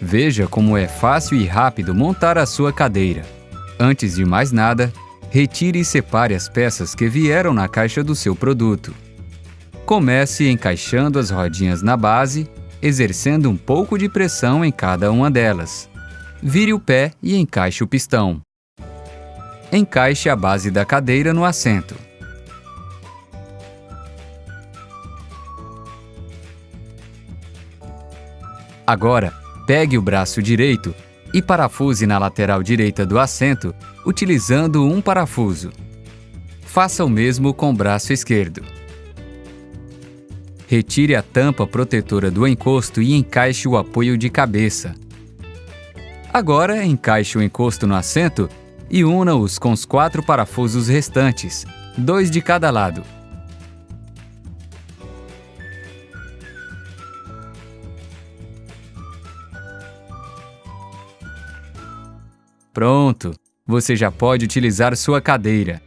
Veja como é fácil e rápido montar a sua cadeira. Antes de mais nada, retire e separe as peças que vieram na caixa do seu produto. Comece encaixando as rodinhas na base, exercendo um pouco de pressão em cada uma delas. Vire o pé e encaixe o pistão. Encaixe a base da cadeira no assento. Agora, pegue o braço direito e parafuse na lateral direita do assento utilizando um parafuso. Faça o mesmo com o braço esquerdo. Retire a tampa protetora do encosto e encaixe o apoio de cabeça. Agora, encaixe o encosto no assento e una-os com os quatro parafusos restantes, dois de cada lado. Pronto! Você já pode utilizar sua cadeira.